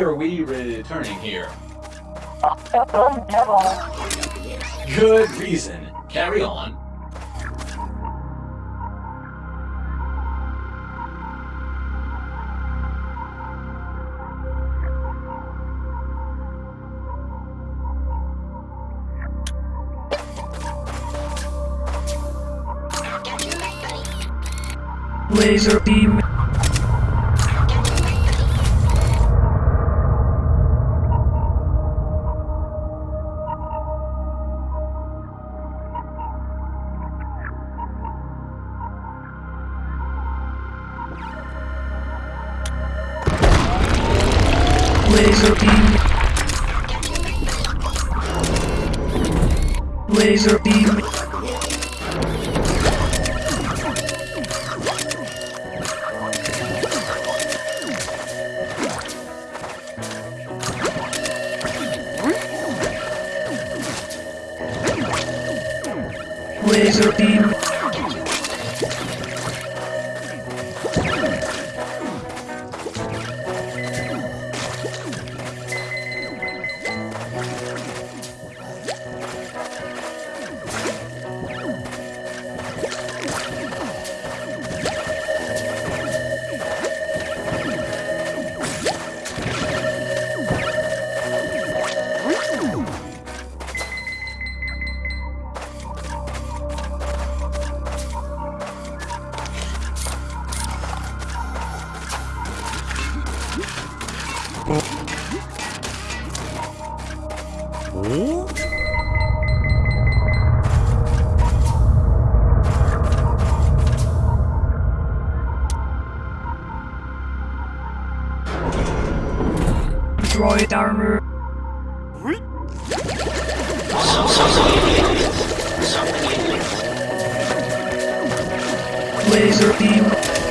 Are we returning here? Good reason. Carry on. Laser beam. Laser beam.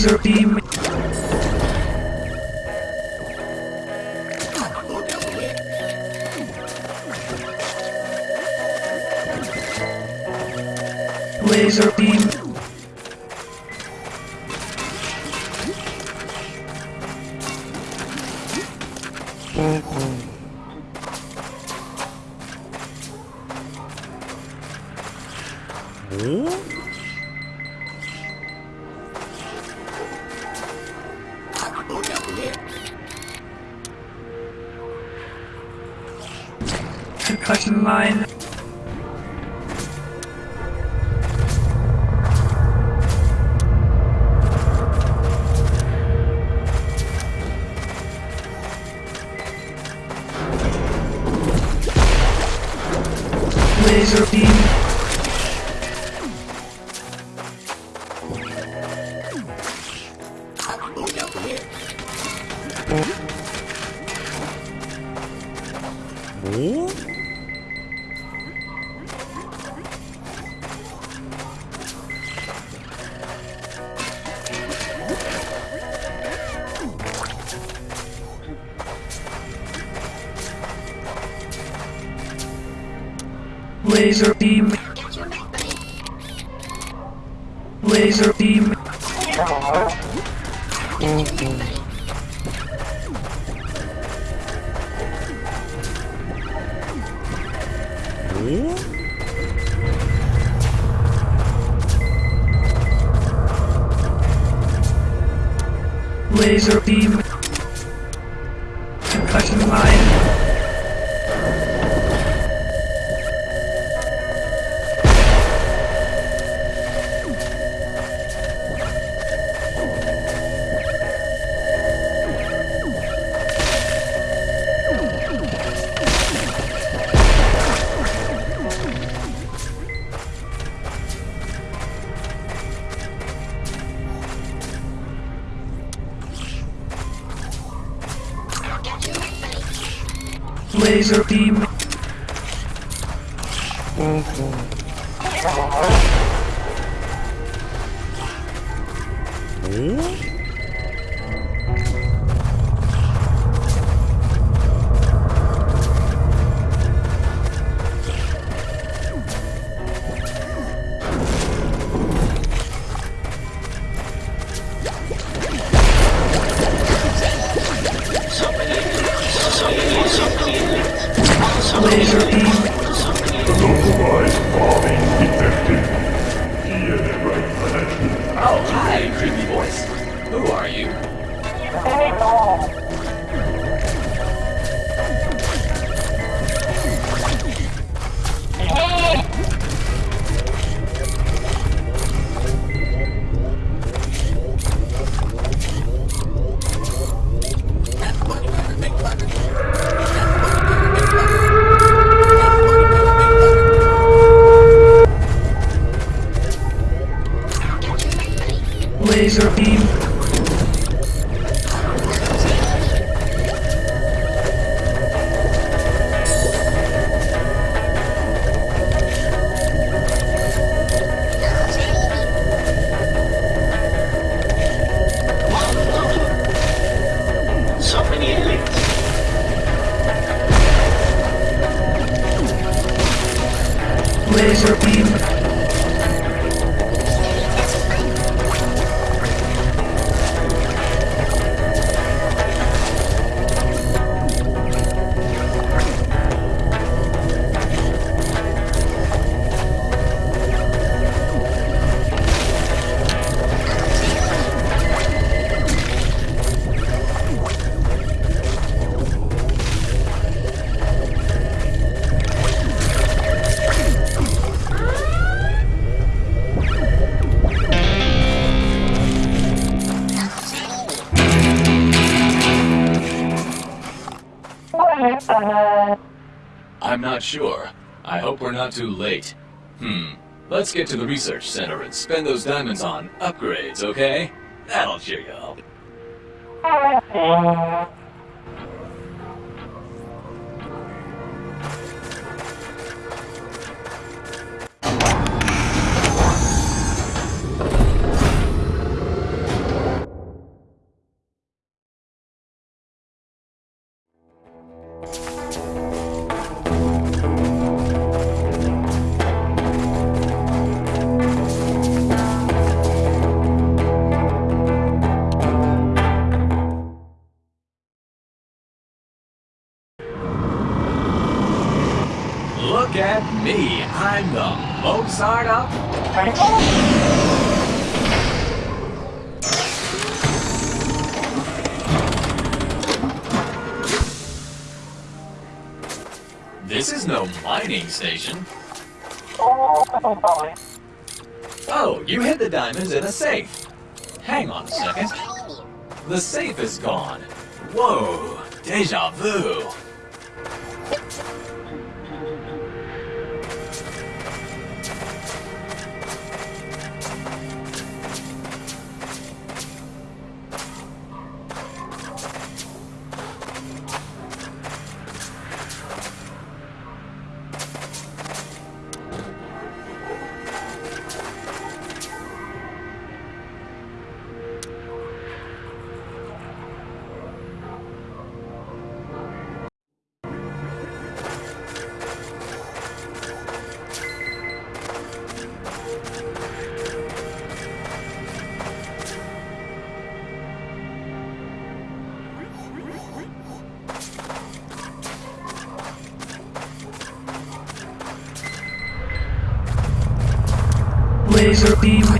Laser beam. Line. Laser beam. Laser beam. Too late. Hmm. Let's get to the research center and spend those diamonds on upgrades, okay? That'll cheer you a safe. Hang on a second. The safe is gone. Whoa, deja vu. Laser beam.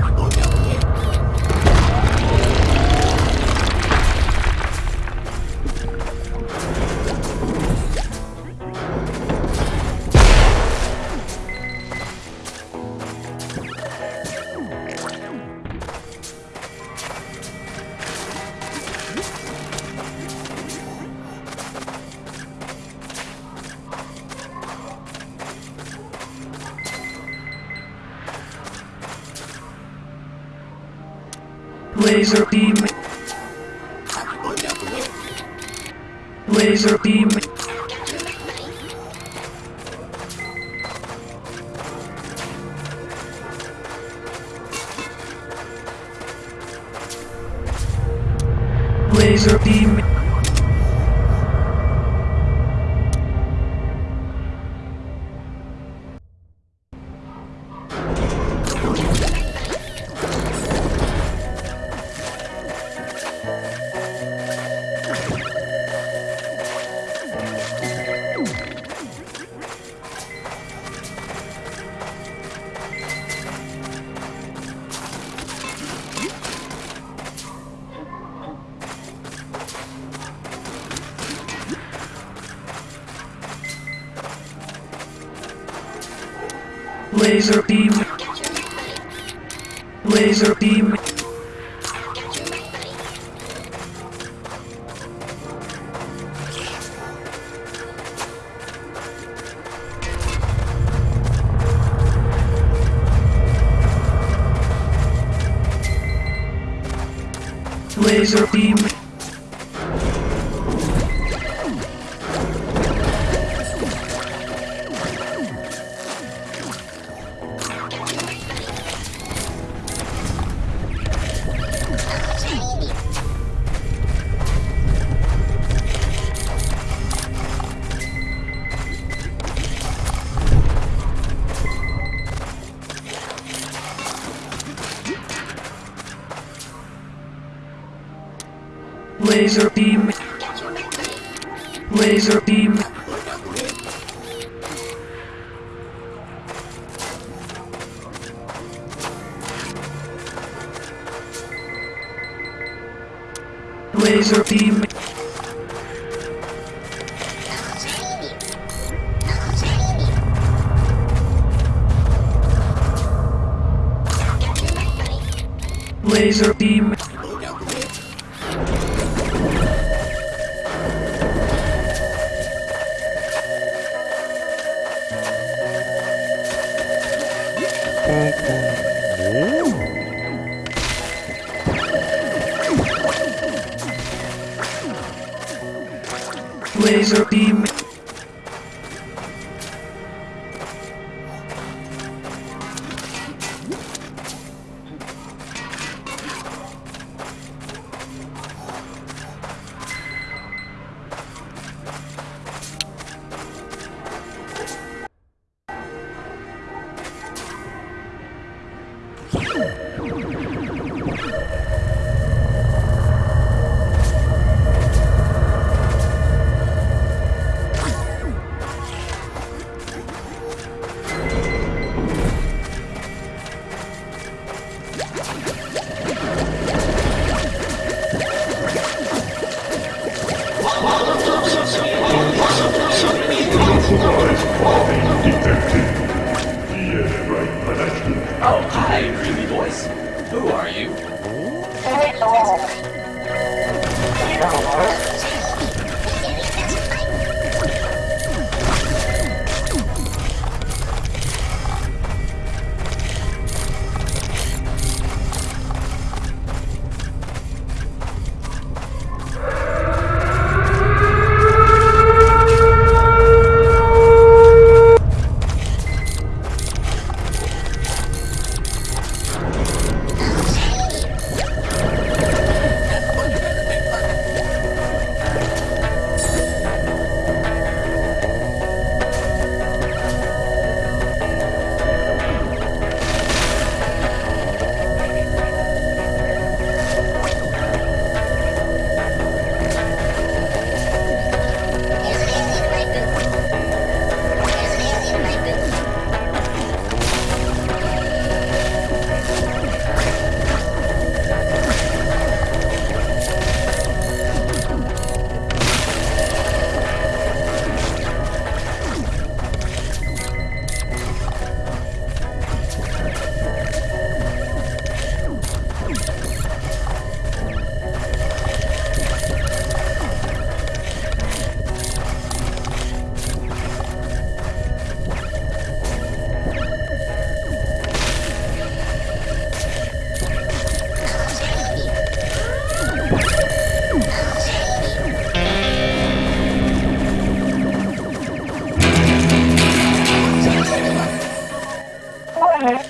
Laser beam. Laser beam.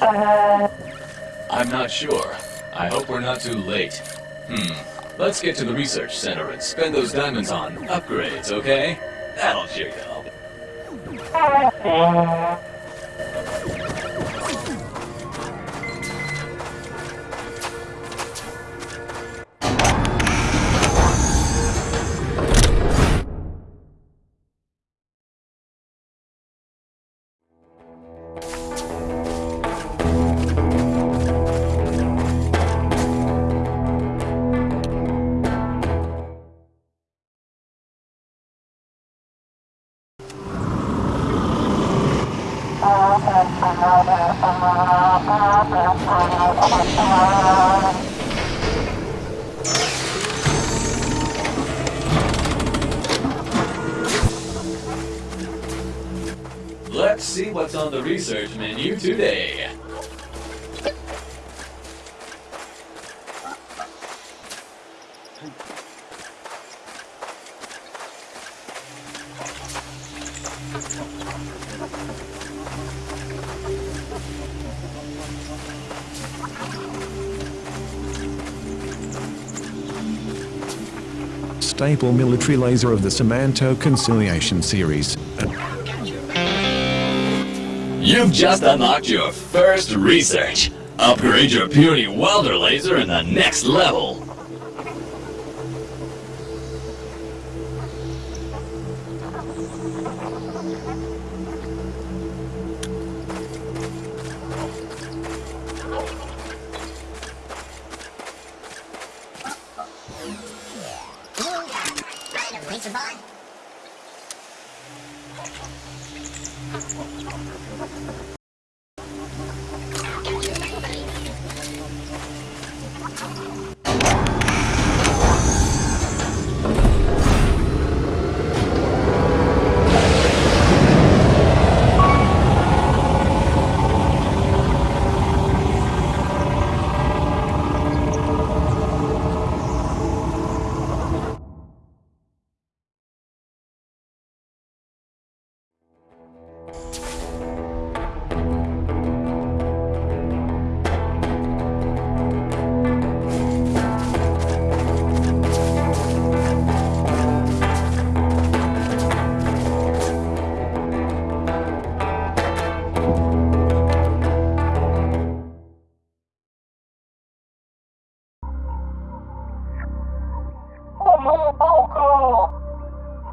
I'm not sure. I hope we're not too late. Hmm. Let's get to the research center and spend those diamonds on upgrades, okay? That'll cheer you up. Military laser of the Samanto Conciliation series. You've just unlocked your first research. Upgrade your puny welder laser in the next level.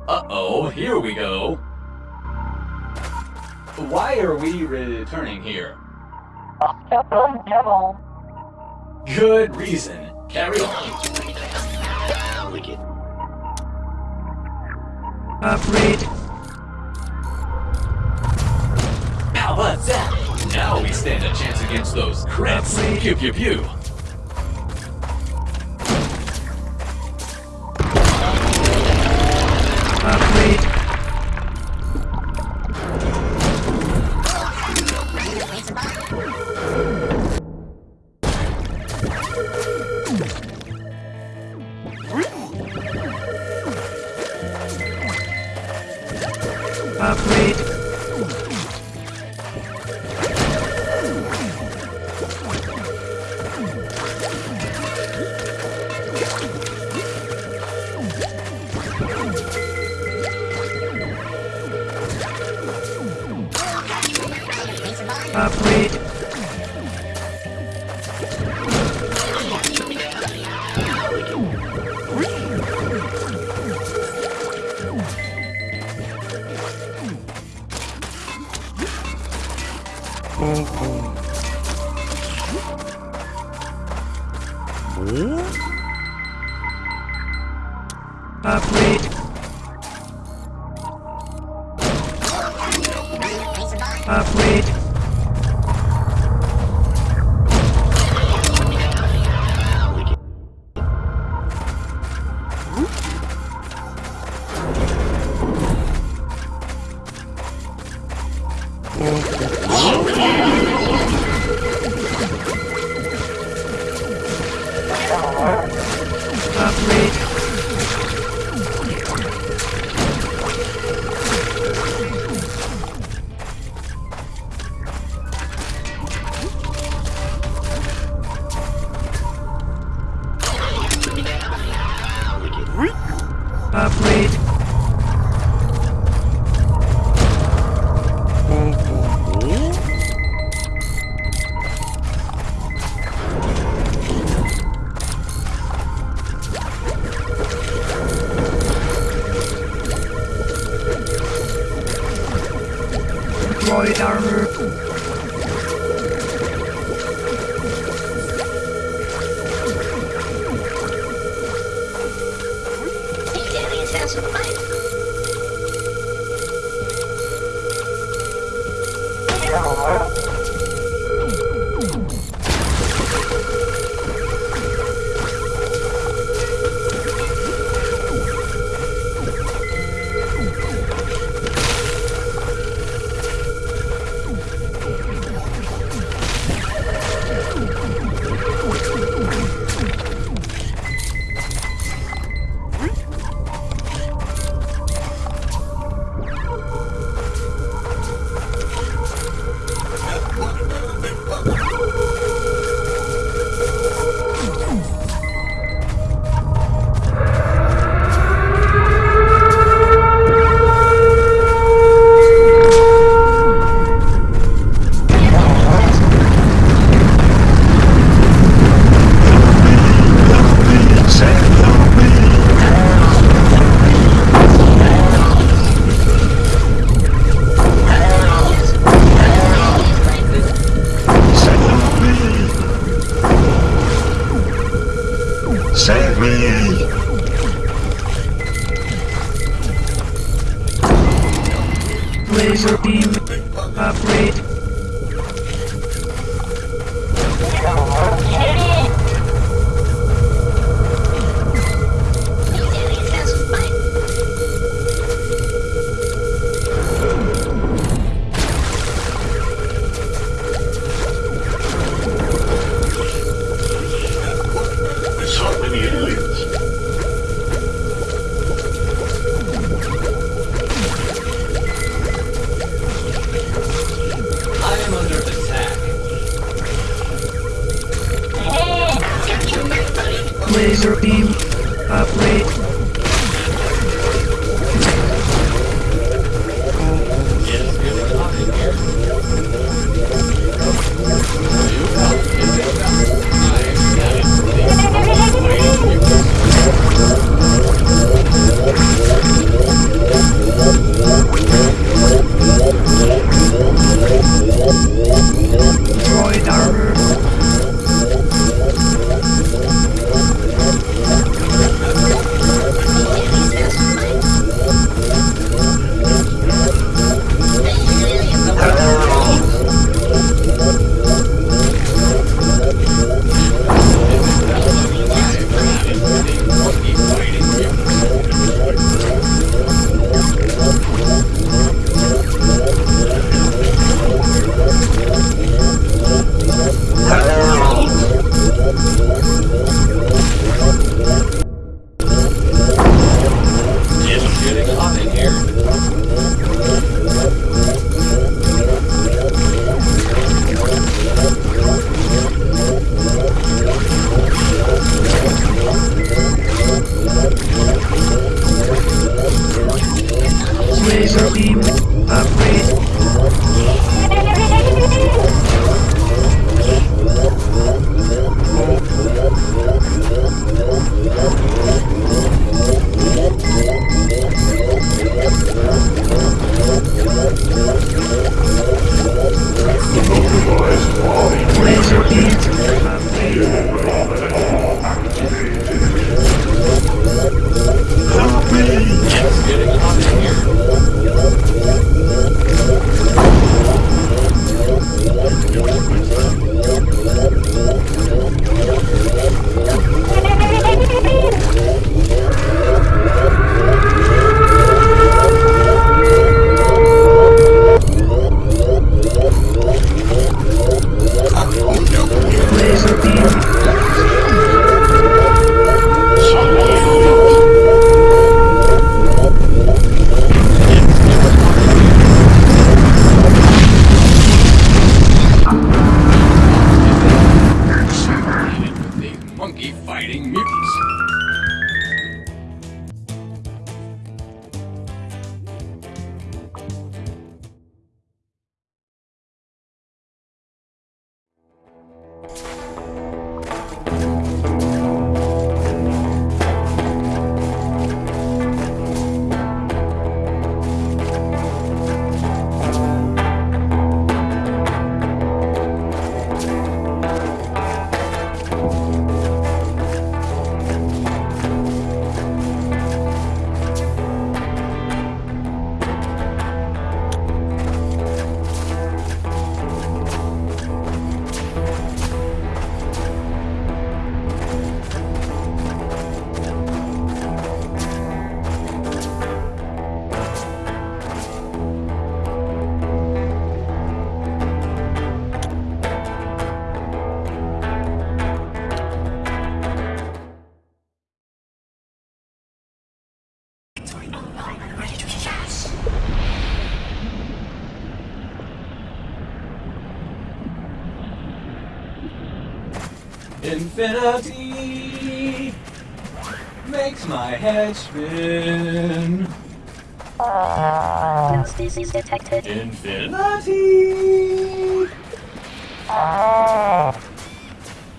Uh-oh, here we go. Why are we returning here? Good reason. Carry on. Upgrade. How about that? Now we stand a chance against those crits. Pew pew pew. i'm in here.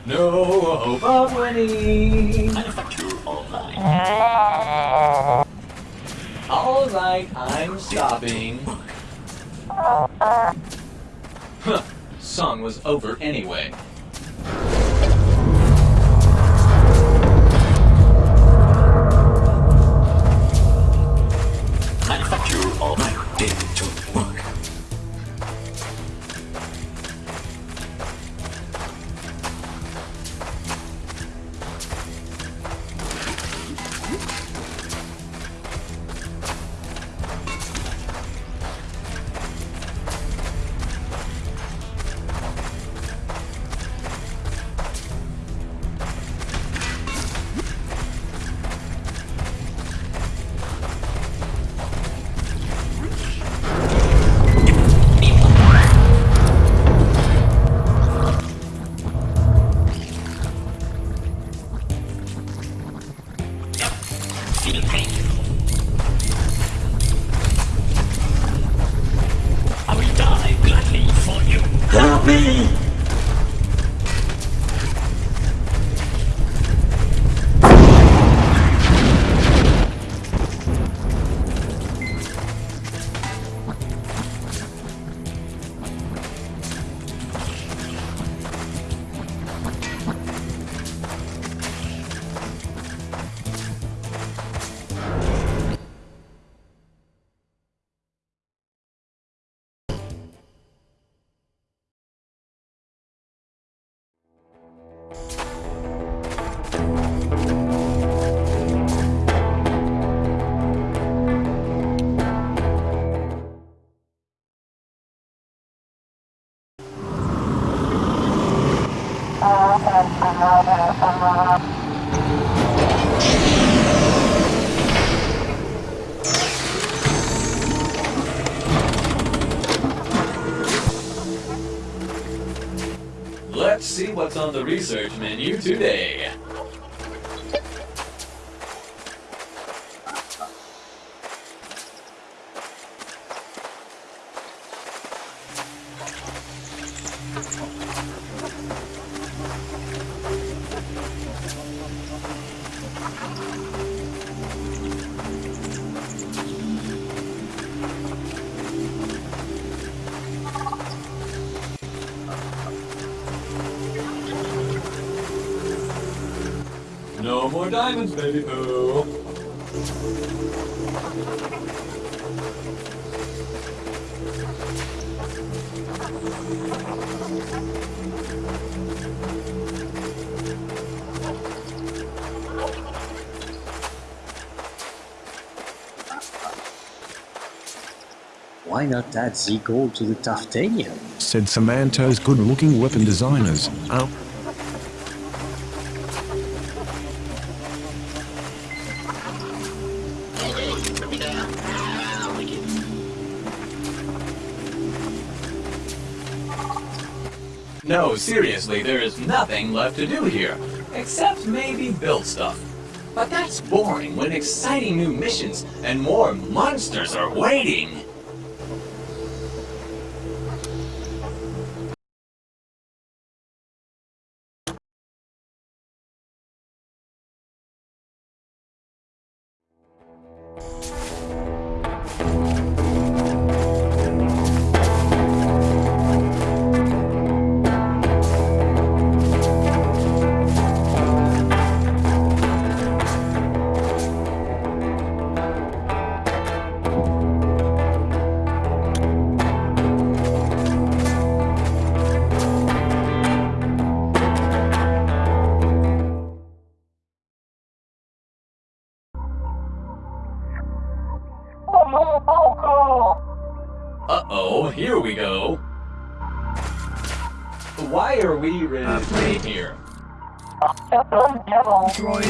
No hope of winning. Alright, I'm stopping. Huh, song was over anyway. Uh, Why not add the gold to the Tartanium? Said Samanto's good looking weapon designers. Oh, No, seriously, there is nothing left to do here. Except maybe build stuff. But that's boring when exciting new missions and more monsters are waiting.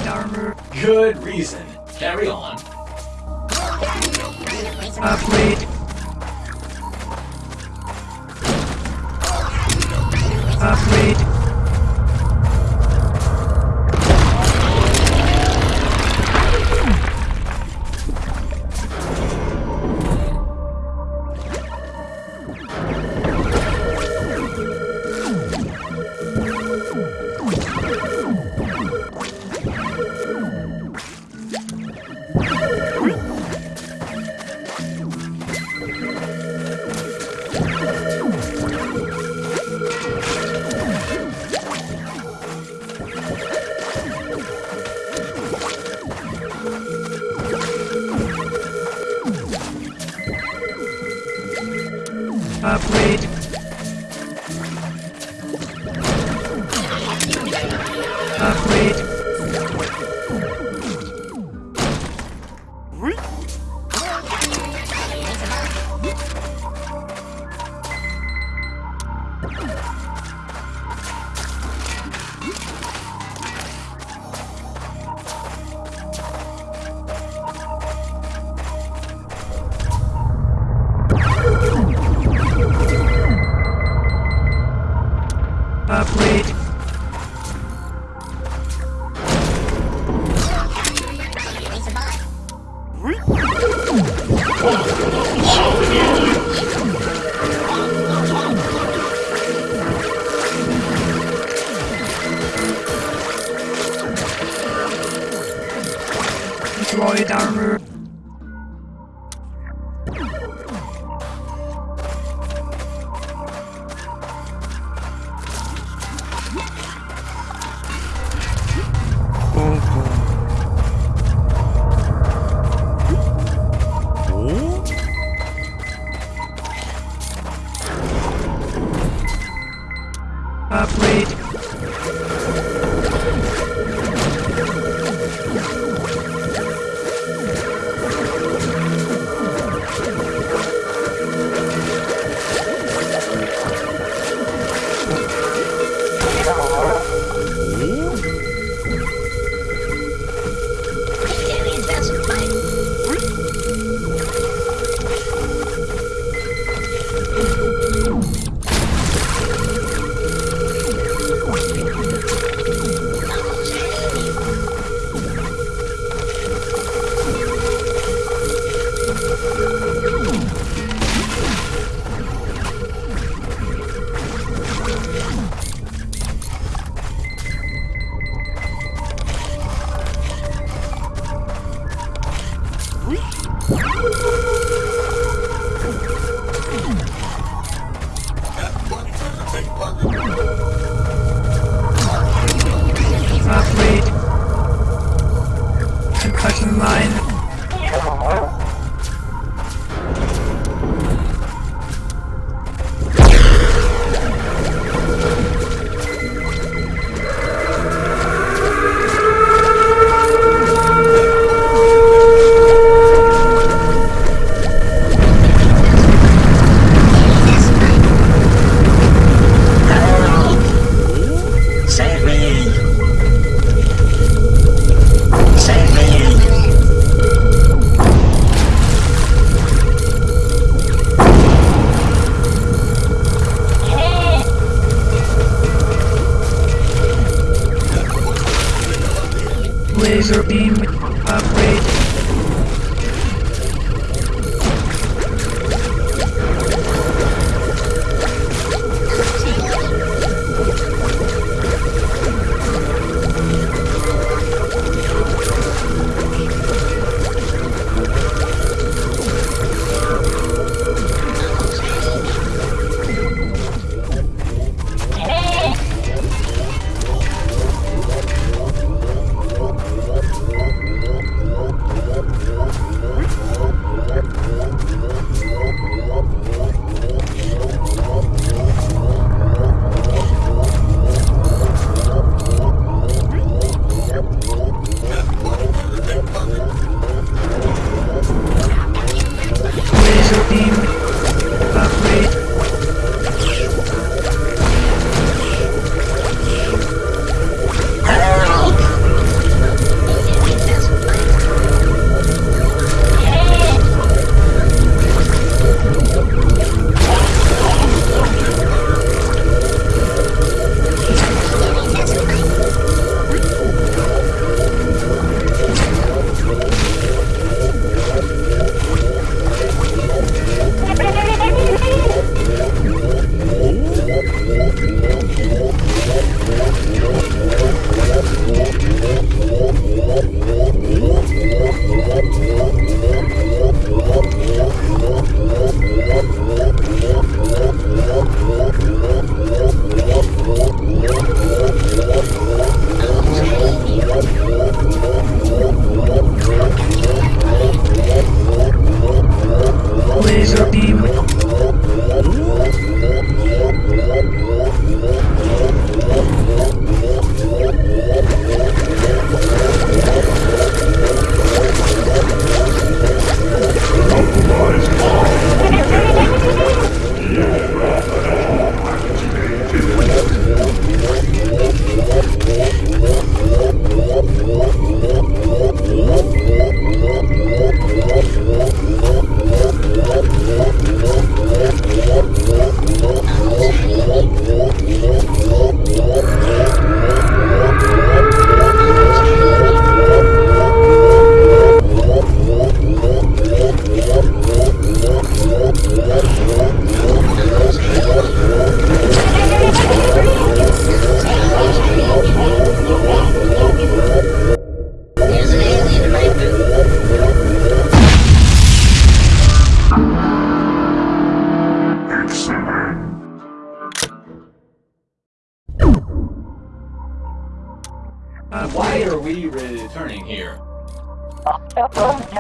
Armor. Good reason.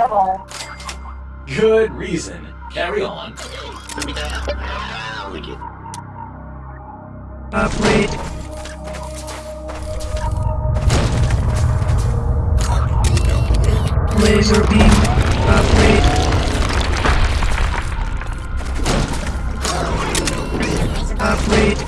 Good reason. Carry on. Upgrade. Laser beam. Upgrade. Upgrade. Upgrade.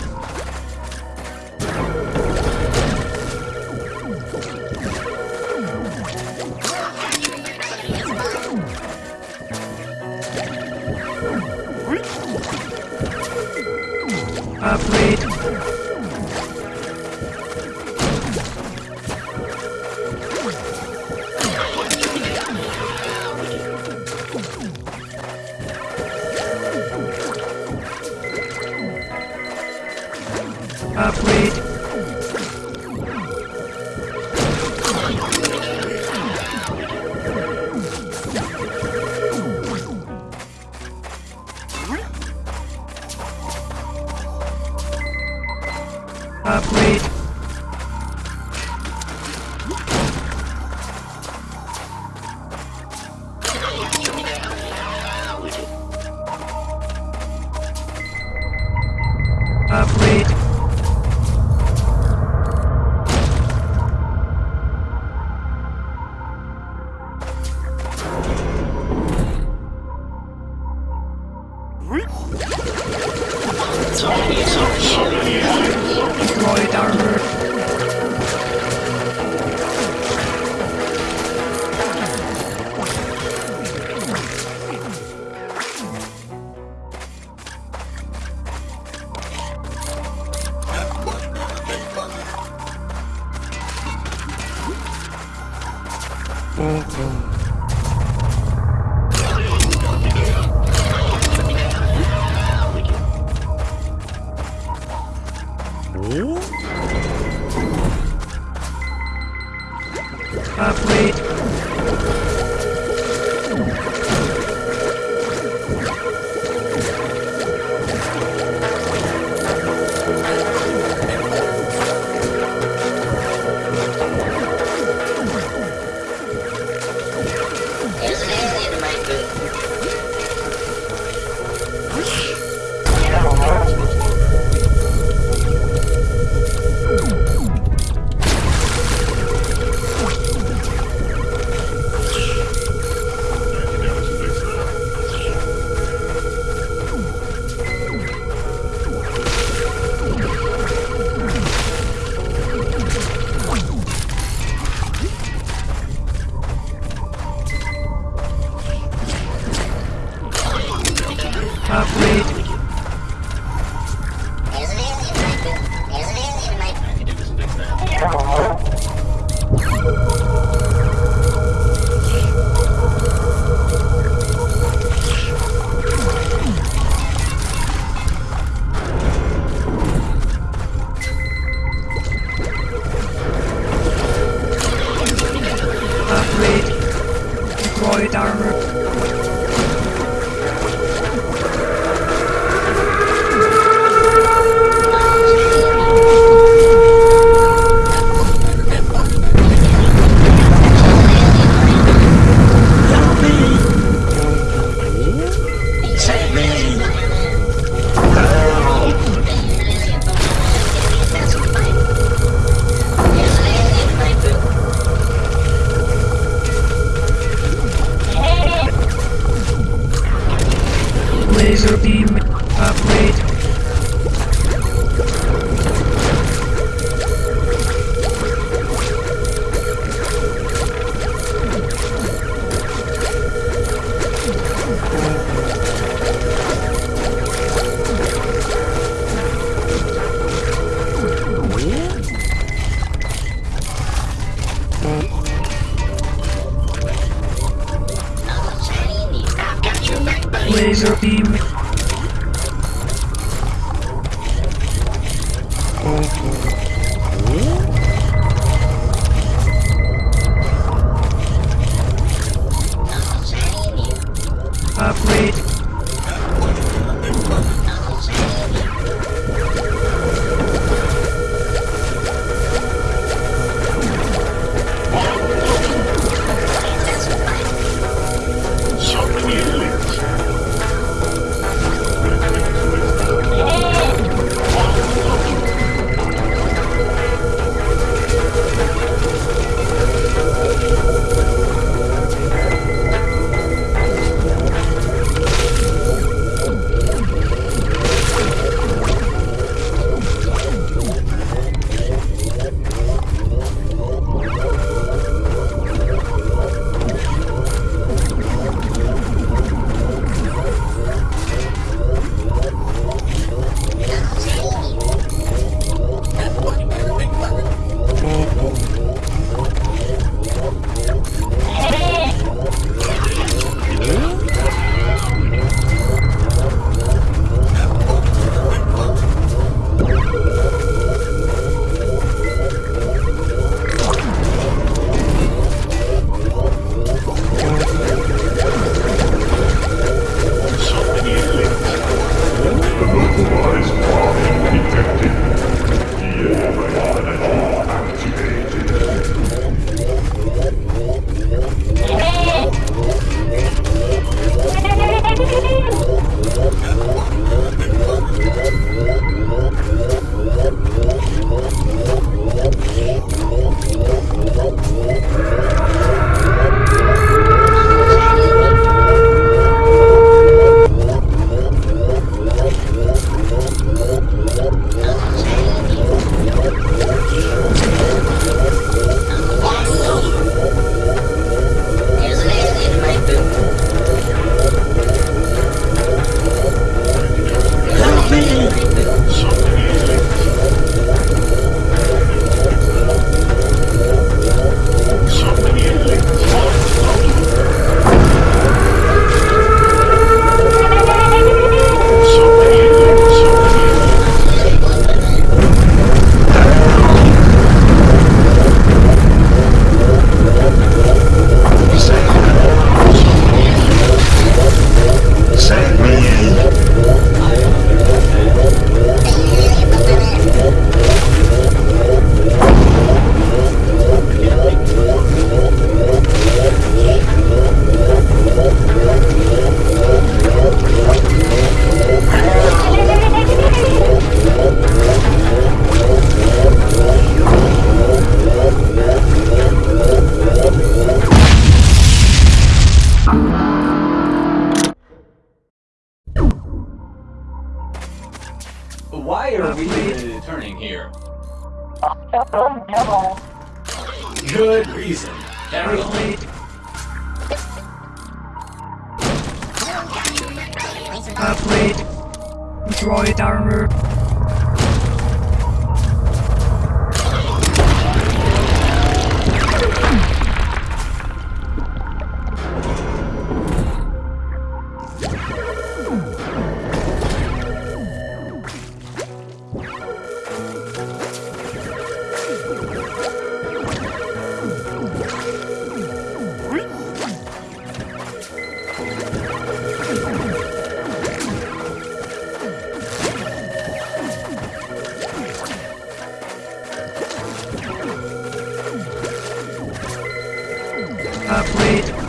Upgrade.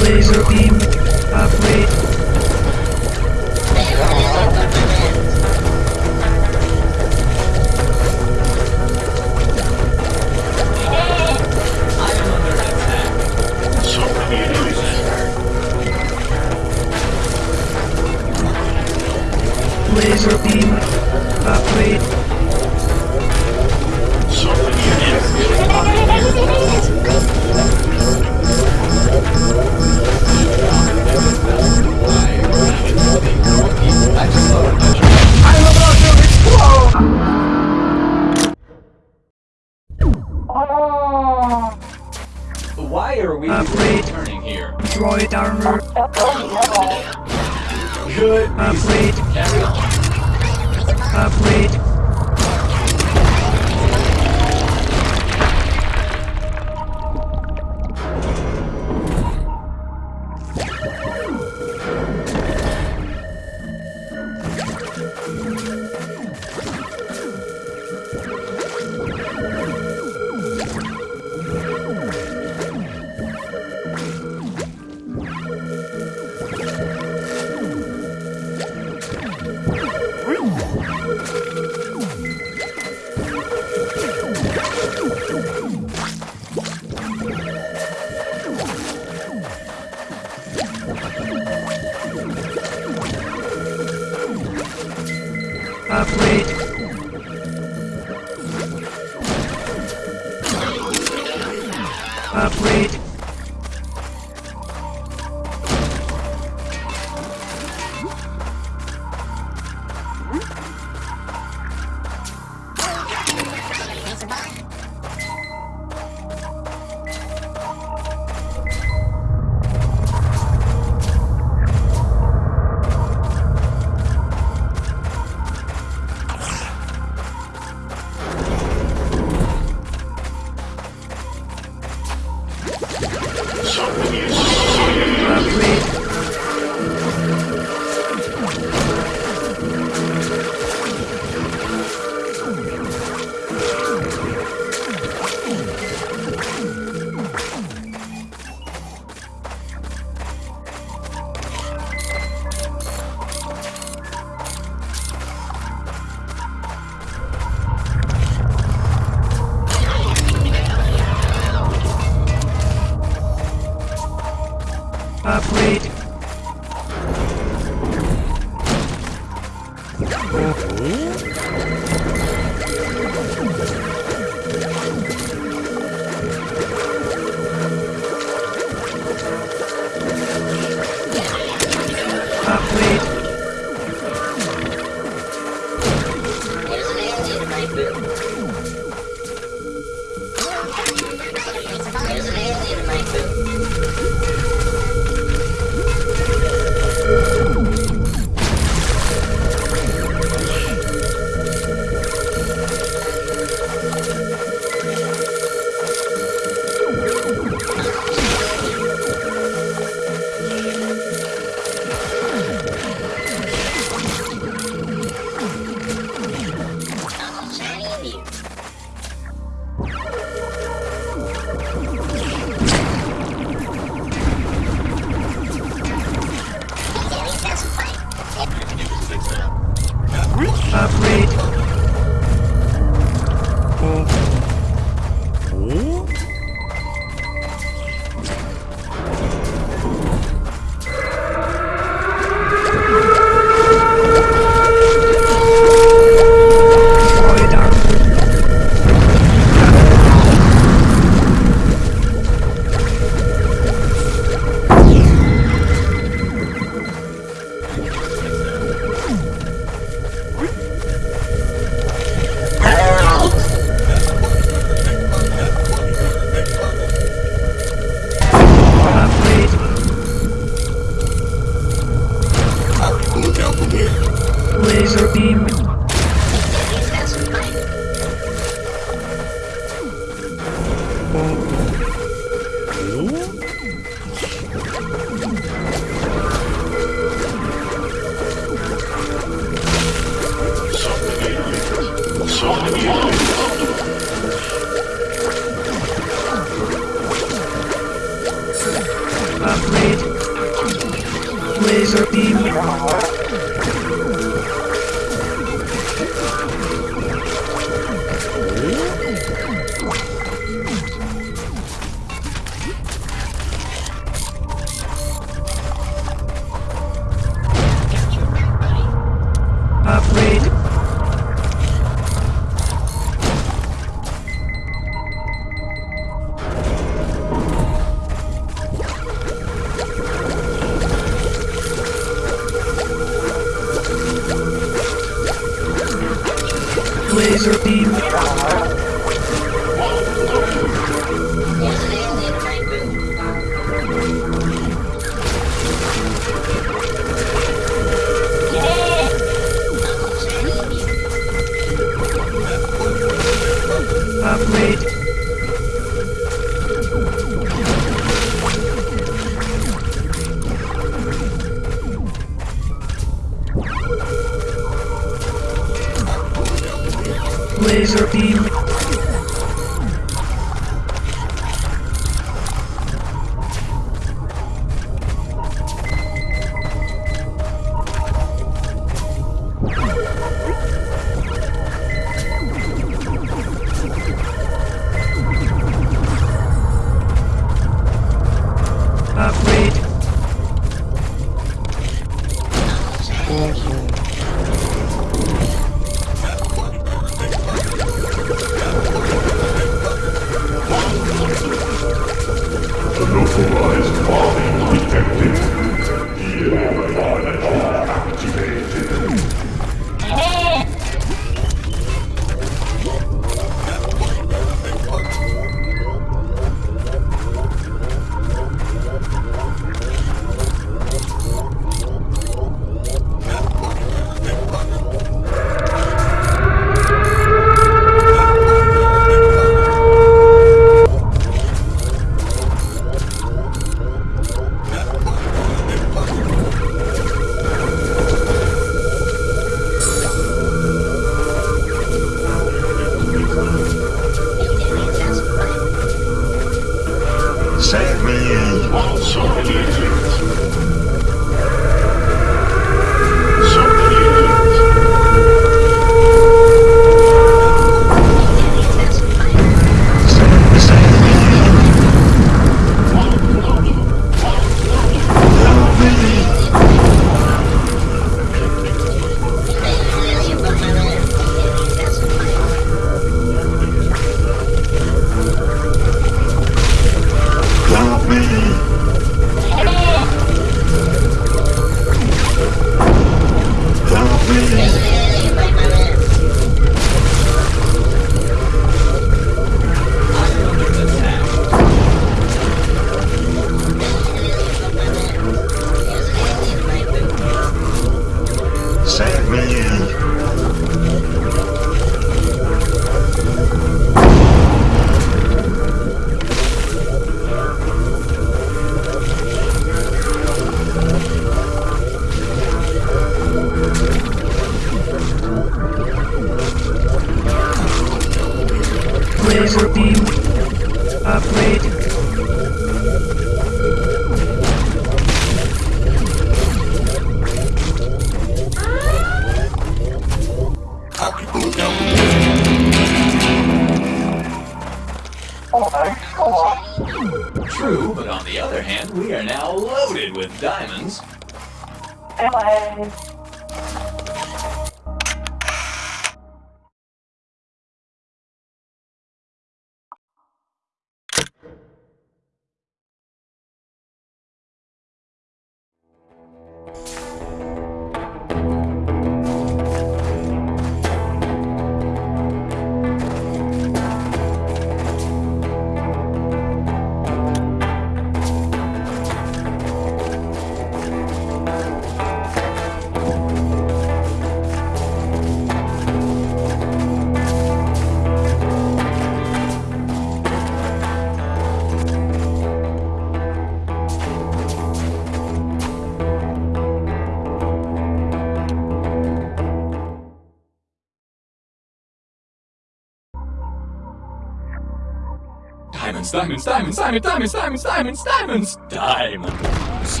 diamonds, diamonds, diamonds, diamonds, diamonds, diamonds, diamonds, diamonds.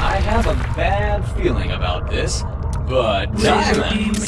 I have a bad feeling about this, but diamonds.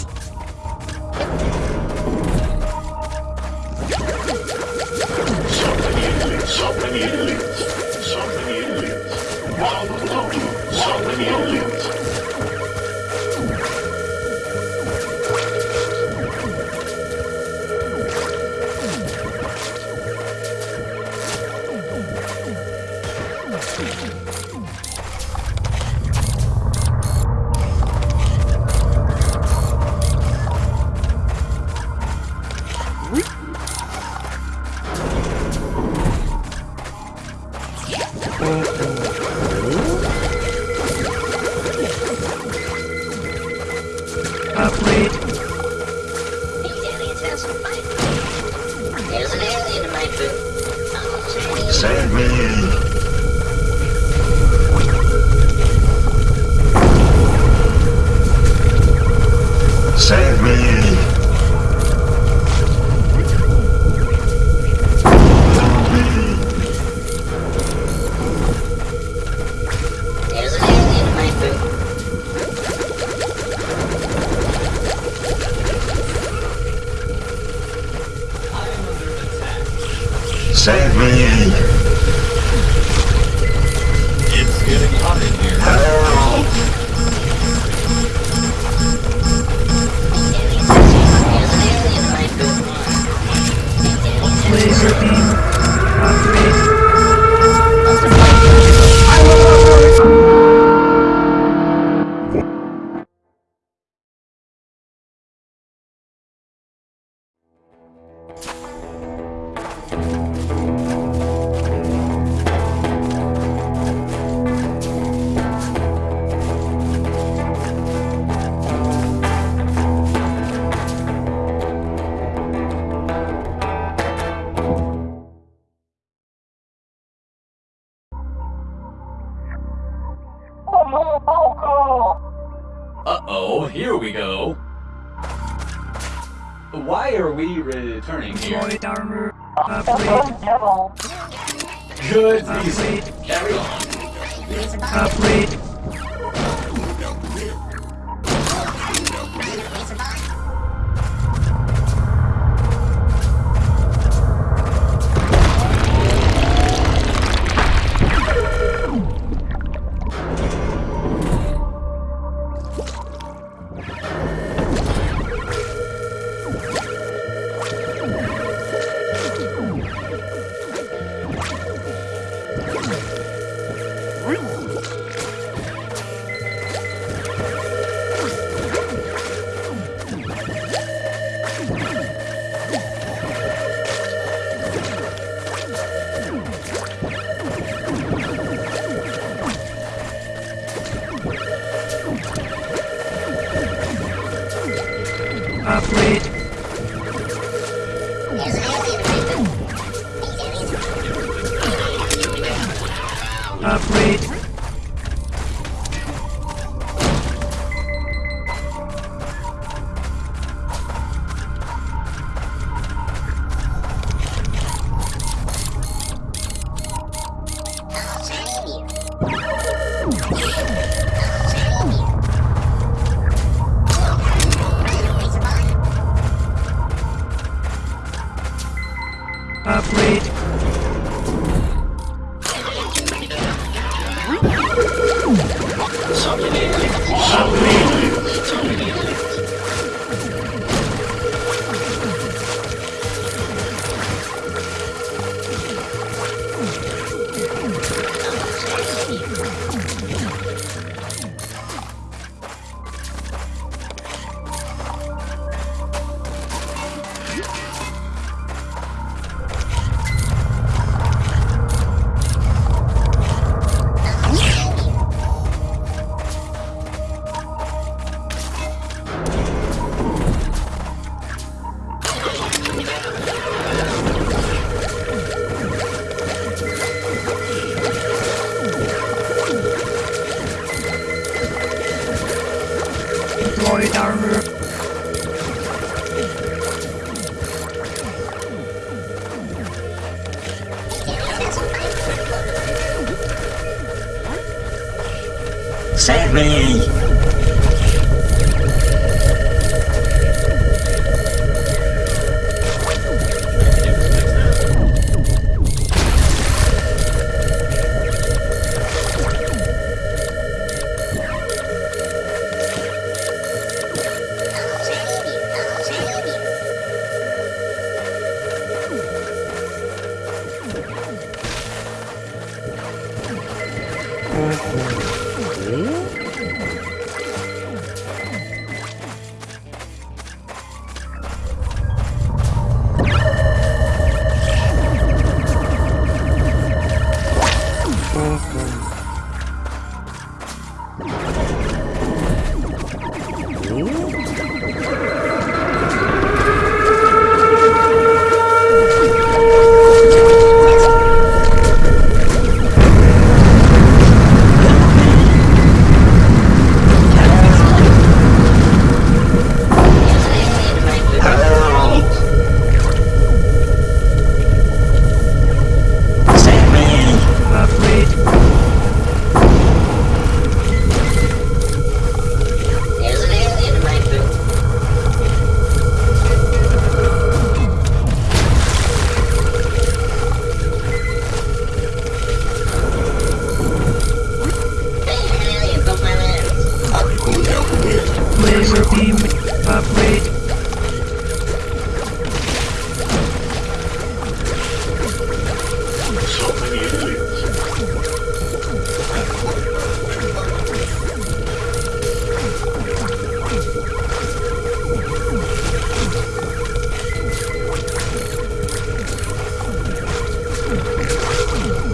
Deployed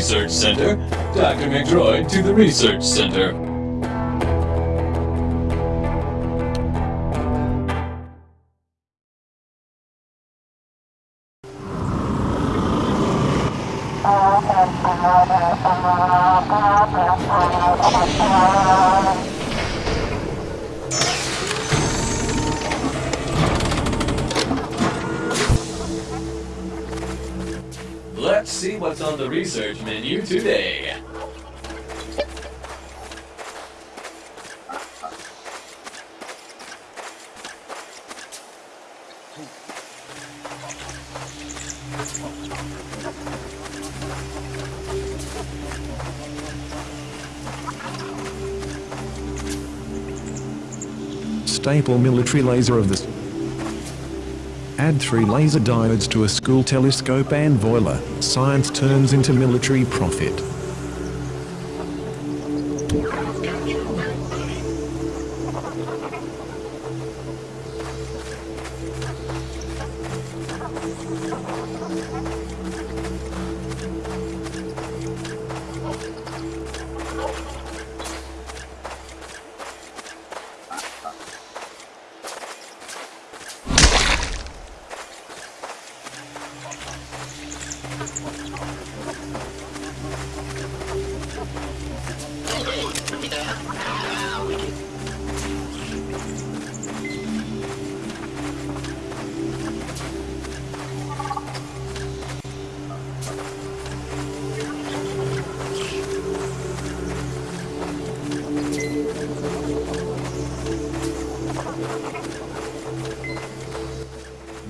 Research Center, Dr. McDroid to the Research Center. research menu today. Staple military laser of the Add three laser diodes to a school telescope and voila, science turns into military profit.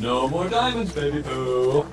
No more diamonds, baby boo.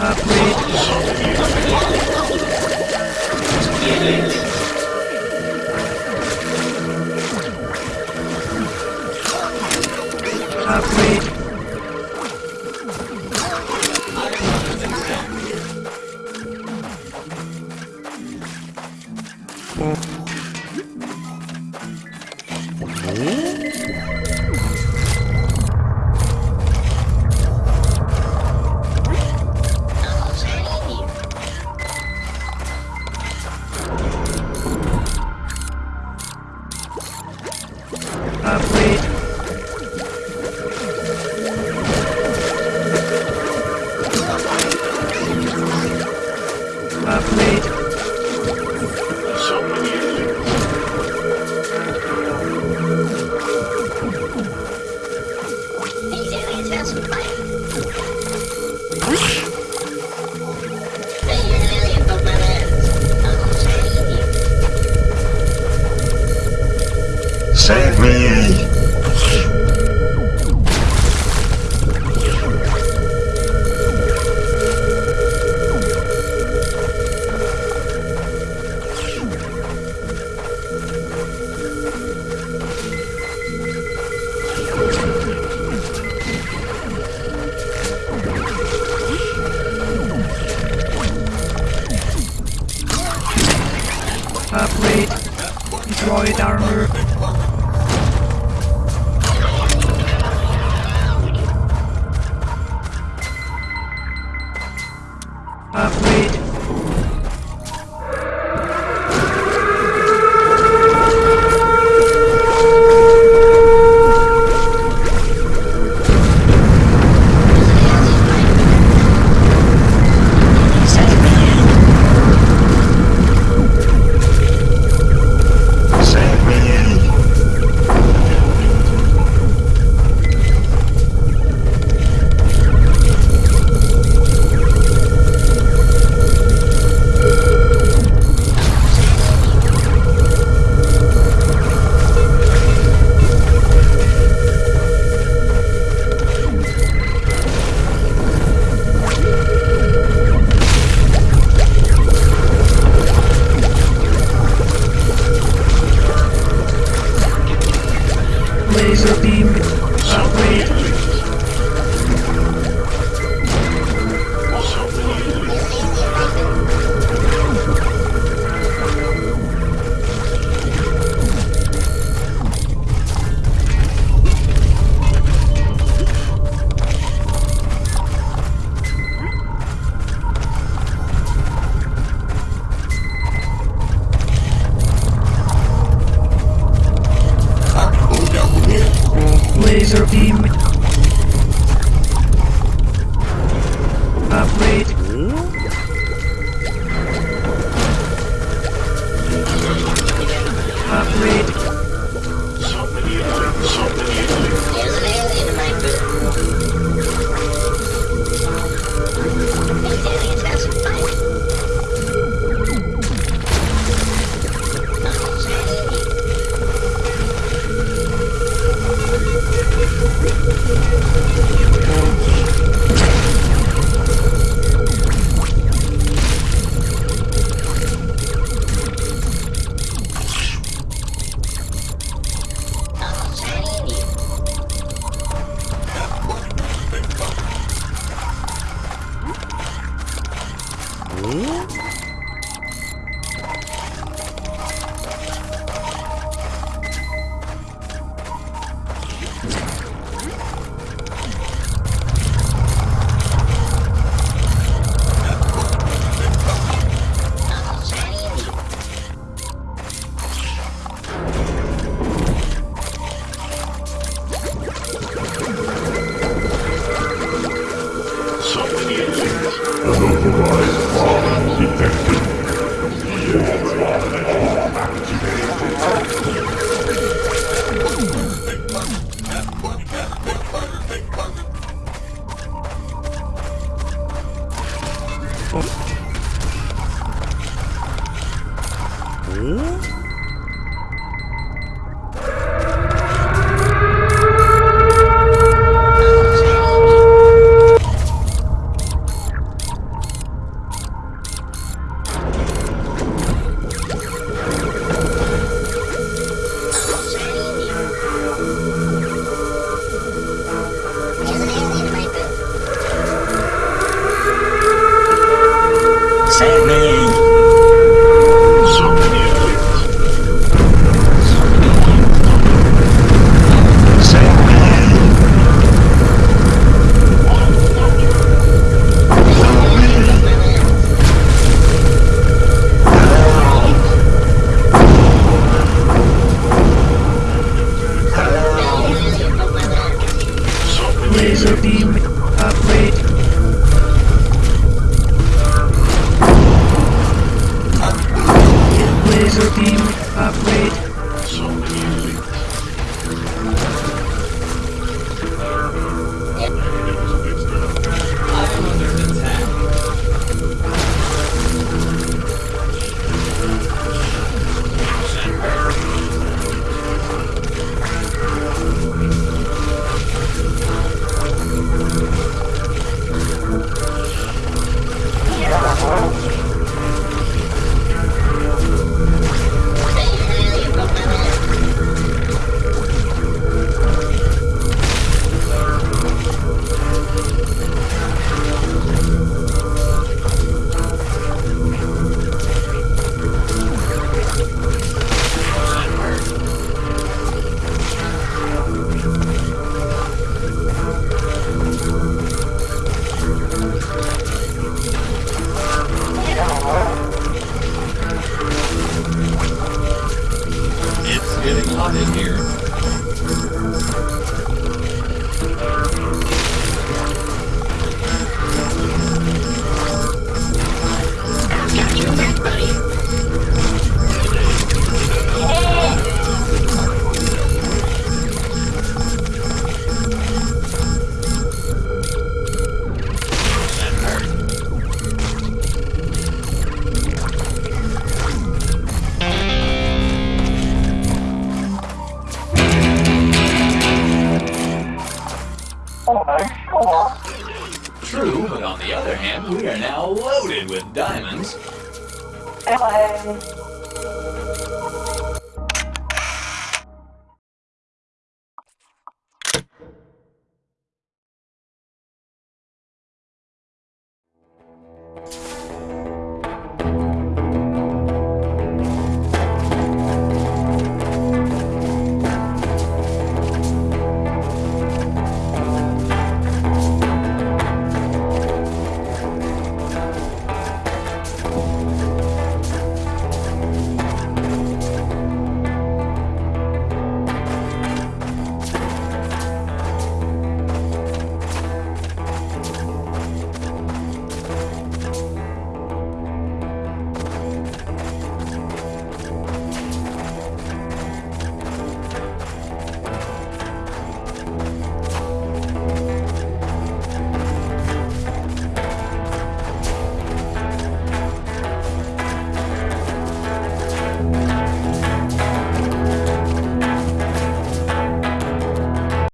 Upgrade. Upgrade.